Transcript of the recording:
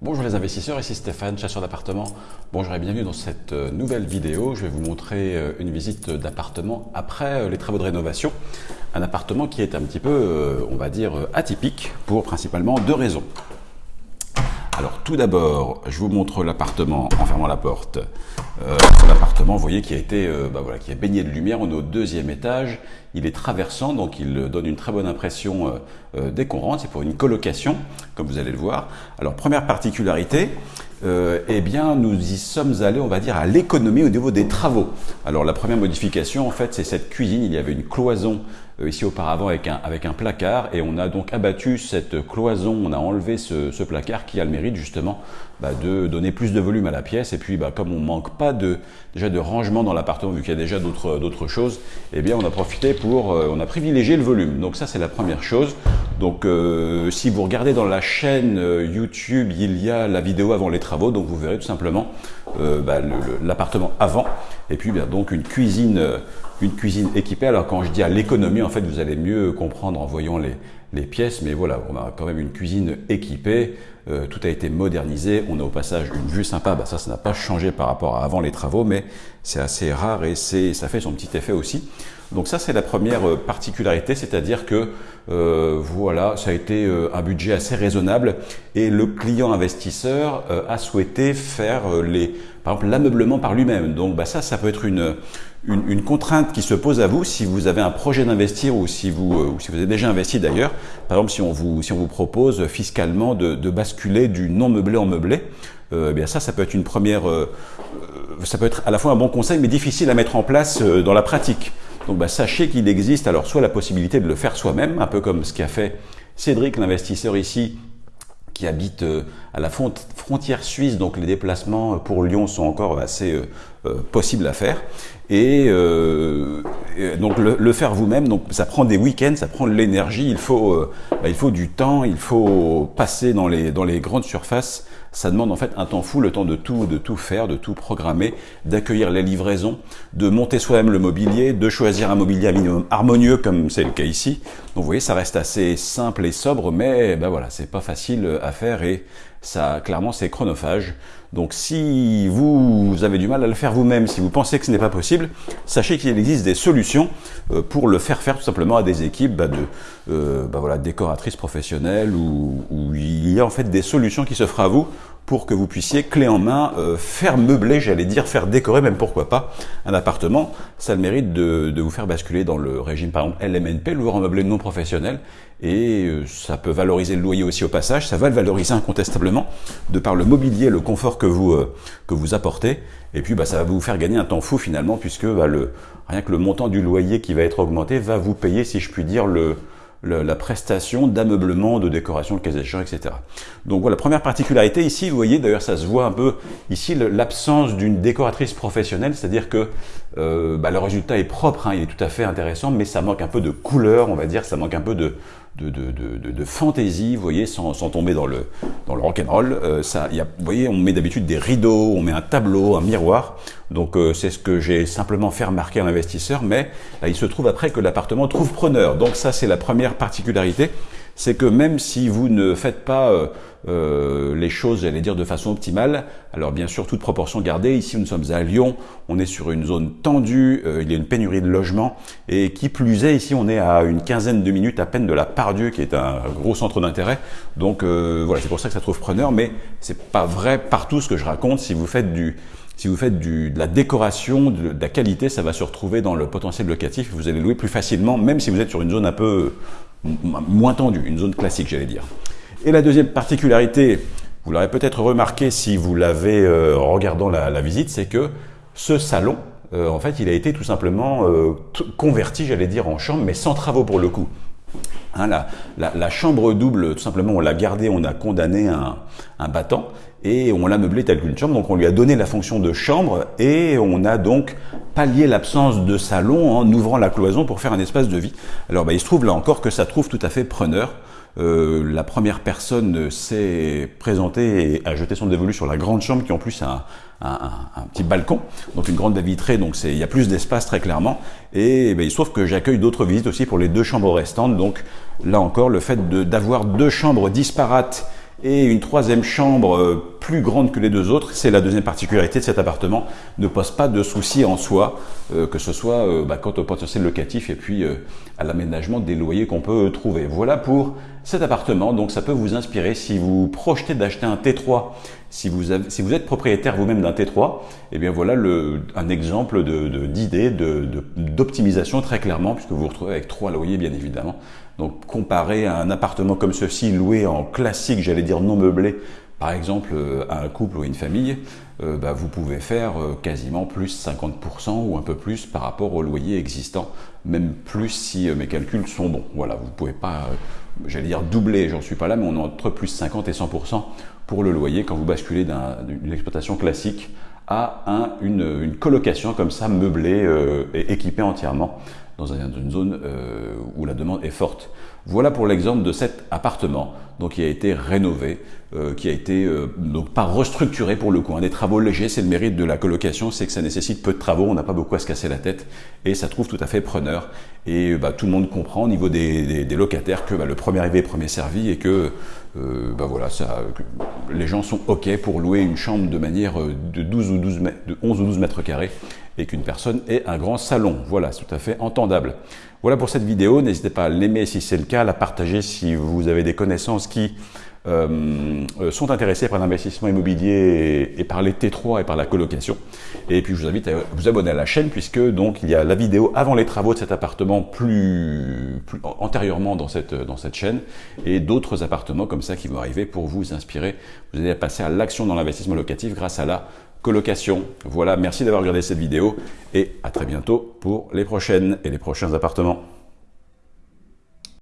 Bonjour les investisseurs, ici Stéphane, chasseur d'appartements. Bonjour et bienvenue dans cette euh, nouvelle vidéo. Je vais vous montrer euh, une visite d'appartement après euh, les travaux de rénovation. Un appartement qui est un petit peu, on va dire, atypique pour principalement deux raisons. Alors tout d'abord, je vous montre l'appartement en fermant la porte. Euh, l'appartement, vous voyez, qui a été, bah qui est baigné de lumière. On est au deuxième étage. Il est traversant, donc il donne une très bonne impression dès qu'on rentre. C'est pour une colocation, comme vous allez le voir. Alors première particularité, euh, eh bien, nous y sommes allés, on va dire, à l'économie au niveau des travaux. Alors, la première modification, en fait, c'est cette cuisine. Il y avait une cloison euh, ici auparavant avec un, avec un placard et on a donc abattu cette cloison, on a enlevé ce placard qui a le mérite justement bah, de donner plus de volume à la pièce. Et puis, bah, comme on manque pas de, déjà de rangement dans l'appartement, vu qu'il y a déjà d'autres choses, eh bien, on a profité pour, euh, on a privilégié le volume. Donc ça, c'est la première chose. Donc, euh, si vous regardez dans la chaîne YouTube, il y a la vidéo avant les travaux, donc vous verrez tout simplement euh, bah, l'appartement avant, et puis bien, donc une cuisine, euh, une cuisine équipée. Alors quand je dis à l'économie, en fait, vous allez mieux comprendre en voyant les, les pièces, mais voilà, on a quand même une cuisine équipée, euh, tout a été modernisé, on a au passage une vue sympa, bah ça, ça n'a pas changé par rapport à avant les travaux, mais c'est assez rare et ça fait son petit effet aussi. Donc ça, c'est la première euh, particularité, c'est-à-dire que euh, voilà, ça a été un budget assez raisonnable et le client investisseur a souhaité faire les, par exemple l'ameublement par lui-même. Donc bah, ça, ça peut être une, une, contrainte qui se pose à vous si vous avez un projet d'investir ou si vous ou si vous avez déjà investi d'ailleurs. Par exemple, si on vous si on vous propose fiscalement de, de basculer du non meublé en meublé, eh bien ça, ça peut être une première, ça peut être à la fois un bon conseil mais difficile à mettre en place dans la pratique. Donc bah, sachez qu'il existe alors soit la possibilité de le faire soi-même, un peu comme ce qu'a fait Cédric, l'investisseur ici, qui habite euh, à la frontière suisse, donc les déplacements pour Lyon sont encore assez euh, euh, possibles à faire. Et, donc le, faire vous-même, donc ça prend des week-ends, ça prend de l'énergie, il faut, bah, il faut du temps, il faut passer dans les, dans les grandes surfaces ça demande en fait un temps fou, le temps de tout, de tout faire, de tout programmer, d'accueillir les livraisons, de monter soi-même le mobilier, de choisir un mobilier minimum harmonieux comme c'est le cas ici. Donc vous voyez, ça reste assez simple et sobre, mais ben voilà, c'est pas facile à faire et ça, clairement, c'est chronophage. Donc si vous avez du mal à le faire vous-même, si vous pensez que ce n'est pas possible, sachez qu'il existe des solutions euh, pour le faire faire tout simplement à des équipes bah, de euh, bah, décoratrices professionnelles où, il y a en fait des solutions qui s'offrent à vous pour que vous puissiez, clé en main, euh, faire meubler, j'allais dire, faire décorer, même pourquoi pas, un appartement. Ça a le mérite de, de, vous faire basculer dans le régime, par exemple, LMNP, loueur en meublé non professionnel, et euh, ça peut valoriser le loyer aussi au passage, ça va le valoriser incontestablement, de par le mobilier, le confort que vous, euh, que vous apportez, et puis bah, ça va vous faire gagner un temps fou finalement, puisque bah, le, rien que le montant du loyer qui va être augmenté va vous payer, si je puis dire, le, la prestation d'ameublement, de décoration, de cas échéant, etc. Donc voilà, première particularité ici, vous voyez, d'ailleurs ça se voit un peu ici, l'absence d'une décoratrice professionnelle, c'est-à-dire que euh, bah, le résultat est propre, hein, il est tout à fait intéressant, mais ça manque un peu de couleur, on va dire, ça manque un peu de, de, de, de, fantaisie, vous voyez, sans, sans, tomber dans le, dans le rock'n'roll. Euh, ça, y a, vous voyez, on met d'habitude des rideaux, on met un tableau, un miroir. Donc euh, c'est ce que j'ai simplement fait remarquer à l'investisseur, mais il se trouve après que l'appartement trouve preneur. Donc ça, c'est la première particularité c'est que même si vous ne faites pas euh, euh, les choses, j'allais dire, de façon optimale, alors bien sûr, toute proportion gardée, ici nous sommes à Lyon, on est sur une zone tendue, euh, il y a une pénurie de logements, et qui plus est, ici on est à une quinzaine de minutes à peine de la Pardieu, qui est un gros centre d'intérêt, donc voilà, c'est pour ça que ça trouve preneur, mais c'est pas vrai partout ce que je raconte, si vous faites du si vous faites du, de la décoration, de, la qualité, ça va se retrouver dans le potentiel locatif. Vous allez louer plus facilement, même si vous êtes sur une zone un peu moins tendue, une zone classique, j'allais dire. Et la deuxième particularité, vous l'aurez peut-être remarqué si vous l'avez euh, en regardant la, visite, c'est que ce salon, euh, en fait, il a été tout simplement euh, converti, j'allais dire, en chambre, mais sans travaux pour le coup. Hein, la, chambre double, tout simplement, on l'a gardé, on a condamné un, battant et on l'a meublé tel qu'une chambre. Donc on lui a donné la fonction de chambre et on a donc pallié l'absence de salon en ouvrant la cloison pour faire un espace de vie. Alors bah, il se trouve là encore que ça trouve tout à fait preneur. Euh, la première personne s'est présentée et a jeté son dévolu sur la grande chambre qui en plus a un, petit balcon, donc une grande vitrée, donc il y a plus d'espace très clairement. Et ben, il se trouve que j'accueille d'autres visites aussi pour les deux chambres restantes. Donc là encore, le fait d'avoir deux chambres disparates Et une troisième chambre euh, plus grande que les deux autres, c'est la deuxième particularité de cet appartement, ne pose pas de soucis en soi, euh, que ce soit euh, bah, quant au potentiel locatif et puis à l'aménagement des loyers qu'on peut trouver. Voilà pour cet appartement, donc ça peut vous inspirer si vous projetez d'acheter un T3, si vous, êtes propriétaire vous-même d'un T3, et eh bien voilà le, un exemple d'idée d'optimisation très clairement, puisque vous vous retrouvez avec trois loyers bien évidemment. Donc comparé un appartement comme ceci loué en classique, j'allais dire non meublé, par exemple euh, un couple ou une famille, euh, bah, vous pouvez faire euh, quasiment plus 50% ou un peu plus par rapport au loyer existant, même plus si mes calculs sont bons. Voilà, vous ne pouvez pas, j'allais dire doubler, j'en suis pas là, mais on est entre plus 50 et 100% pour le loyer quand vous basculez d'une exploitation classique à un, une, une, colocation comme ça meublée et équipée entièrement dans une zone euh, où la demande est forte. Voilà pour l'exemple de cet appartement donc, qui a été rénové, euh, qui a été euh, donc pas restructuré pour le coup. Des travaux légers, c'est le mérite de la colocation, c'est que ça nécessite peu de travaux, on n'a pas beaucoup à se casser la tête et ça trouve tout à fait preneur. Et bah, tout le monde comprend au niveau des, des, locataires que bah, le premier arrivé, premier servi et que bah, voilà, ça, les gens sont OK pour louer une chambre de manière de, 12 ou 12 de 11 ou 12 mètres carrés et qu'une personne ait un grand salon. Voilà, c'est tout à fait entendable. Voilà pour cette vidéo. N'hésitez pas à l'aimer si c'est le cas, à la partager si vous avez des connaissances qui euh, euh, sont intéressés par l'investissement immobilier et, par les T3 et par la colocation. Et puis je vous invite à vous abonner à la chaîne puisque donc il y a la vidéo avant les travaux de cet appartement plus, plus antérieurement dans cette, dans cette chaîne et d'autres appartements comme ça qui vont arriver pour vous inspirer, vous allez passer à l'action dans l'investissement locatif grâce à la colocation. Voilà, merci d'avoir regardé cette vidéo et à très bientôt pour les prochaines et les prochains appartements.